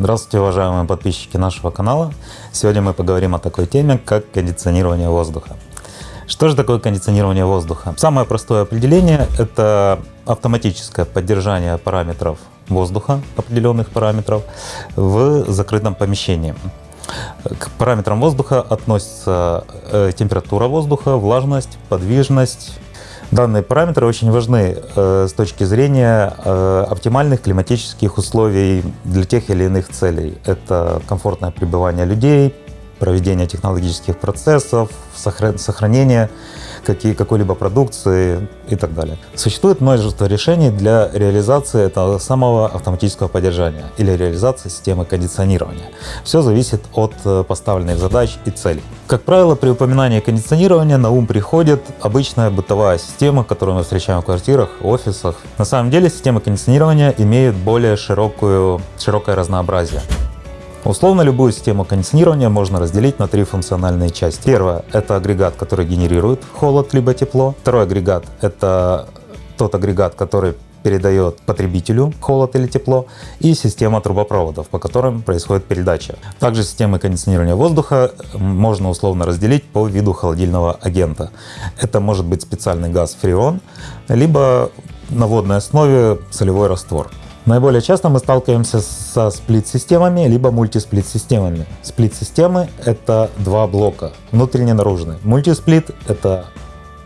Здравствуйте, уважаемые подписчики нашего канала. Сегодня мы поговорим о такой теме, как кондиционирование воздуха. Что же такое кондиционирование воздуха? Самое простое определение – это автоматическое поддержание параметров воздуха, определенных параметров, в закрытом помещении. К параметрам воздуха относятся э, температура воздуха, влажность, подвижность, Данные параметры очень важны э, с точки зрения э, оптимальных климатических условий для тех или иных целей. Это комфортное пребывание людей, проведение технологических процессов, сохранение какой-либо продукции и так далее. Существует множество решений для реализации этого самого автоматического поддержания или реализации системы кондиционирования. Все зависит от э, поставленных задач и целей. Как правило, при упоминании кондиционирования на ум приходит обычная бытовая система, которую мы встречаем в квартирах, офисах. На самом деле системы кондиционирования имеют более широкую, широкое разнообразие. Условно любую систему кондиционирования можно разделить на три функциональные части. Первое — это агрегат, который генерирует холод либо тепло. Второй агрегат — это тот агрегат, который передает потребителю холод или тепло, и система трубопроводов, по которым происходит передача. Также системы кондиционирования воздуха можно условно разделить по виду холодильного агента. Это может быть специальный газ фреон, либо на водной основе солевой раствор. Наиболее часто мы сталкиваемся со сплит-системами, либо мультисплит-системами. Сплит-системы — это два блока, внутренний и наружный. Мультисплит — это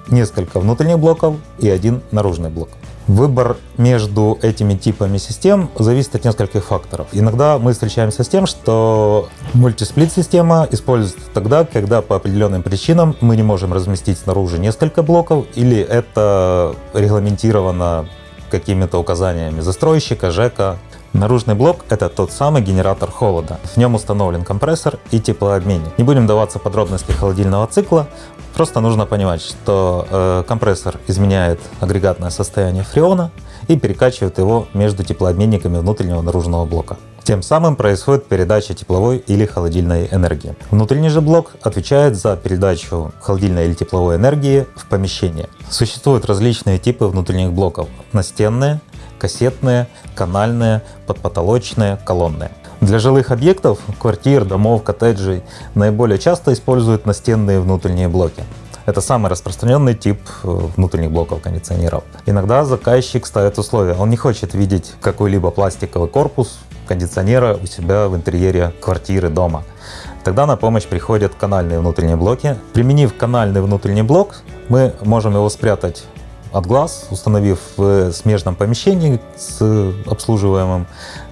несколько внутренних блоков и один наружный блок. Выбор между этими типами систем зависит от нескольких факторов. Иногда мы встречаемся с тем, что мультисплит-система используется тогда, когда по определенным причинам мы не можем разместить снаружи несколько блоков, или это регламентировано какими-то указаниями застройщика, ЖЭКа. Наружный блок — это тот самый генератор холода. В нем установлен компрессор и теплообменник. Не будем даваться подробности холодильного цикла, просто нужно понимать, что э, компрессор изменяет агрегатное состояние фреона и перекачивает его между теплообменниками внутреннего и наружного блока. Тем самым происходит передача тепловой или холодильной энергии. Внутренний же блок отвечает за передачу холодильной или тепловой энергии в помещение. Существуют различные типы внутренних блоков. Настенные, кассетные, канальные, подпотолочные, колонные. Для жилых объектов, квартир, домов, коттеджей наиболее часто используют настенные внутренние блоки. Это самый распространенный тип э, внутренних блоков кондиционеров. Иногда заказчик ставит условия. Он не хочет видеть какой-либо пластиковый корпус кондиционера у себя в интерьере квартиры, дома. Тогда на помощь приходят канальные внутренние блоки. Применив канальный внутренний блок, мы можем его спрятать от глаз, установив в смежном помещении с обслуживаемым,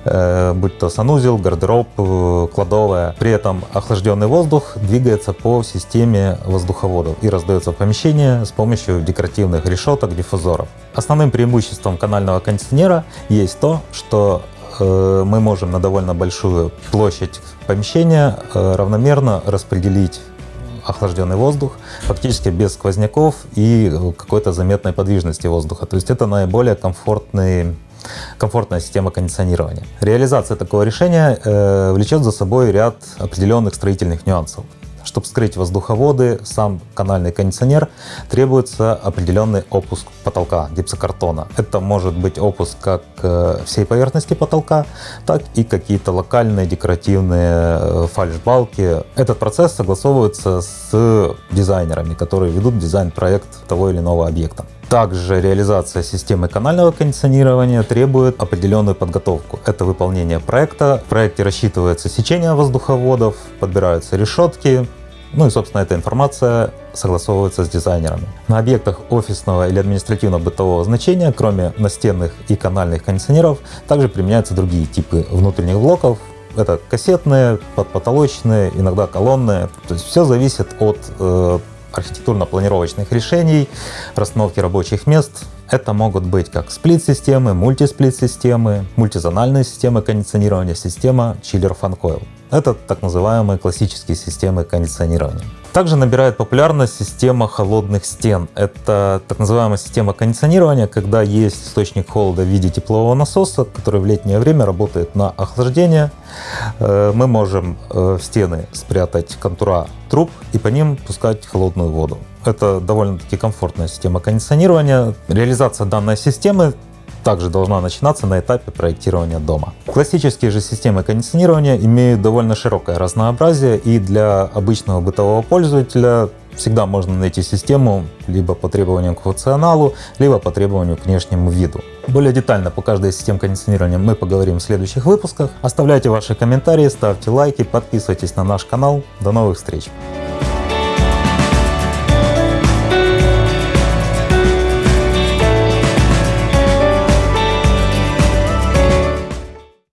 э, будь то санузел, гардероб, э, кладовая. При этом охлажденный воздух двигается по системе воздуховодов и раздается в помещение с помощью декоративных решеток, диффузоров. Основным преимуществом канального кондиционера есть то, что мы можем на довольно большую площадь помещения э, равномерно распределить охлажденный воздух, фактически без сквозняков и какой-то заметной подвижности воздуха. То есть это наиболее комфортный комфортная система кондиционирования. Реализация такого решения э, влечет за собой ряд определенных строительных нюансов. Чтобы скрыть воздуховоды, сам канальный кондиционер, требуется определенный опуск потолка гипсокартона. Это может быть опуск как э, всей поверхности потолка, так и какие-то локальные декоративные э, фальшбалки. Этот процесс согласовывается с дизайнерами, которые ведут дизайн-проект того или иного объекта. Также реализация системы канального кондиционирования требует определенную подготовку. Это выполнение проекта. В проекте рассчитывается сечение воздуховодов, подбираются решетки, ну и, собственно, эта информация согласовывается с дизайнерами. На объектах офисного или административно-бытового значения, кроме настенных и канальных кондиционеров, также применяются другие типы внутренних блоков. Это кассетные, подпотолочные, иногда колонные. То есть все зависит от э, архитектурно-планировочных решений, расстановки рабочих мест. Это могут быть как сплит-системы, мультисплит-системы, мультизональные системы кондиционирования, система Fan Coil. Это так называемые классические системы кондиционирования. Также набирает популярность система холодных стен. Это так называемая система кондиционирования, когда есть источник холода в виде теплового насоса, который в летнее время работает на охлаждение. Э, мы можем э, в стены спрятать контура труб и по ним пускать холодную воду. Это довольно-таки комфортная система кондиционирования. Реализация данной системы также должна начинаться на этапе проектирования дома. Классические же системы кондиционирования имеют довольно широкое разнообразие и для обычного бытового пользователя всегда можно найти систему либо по требованиям к функционалу, либо по требованию к внешнему виду. Более детально по каждой системе кондиционирования мы поговорим в следующих выпусках. Оставляйте ваши комментарии, ставьте лайки, подписывайтесь на наш канал. До новых встреч!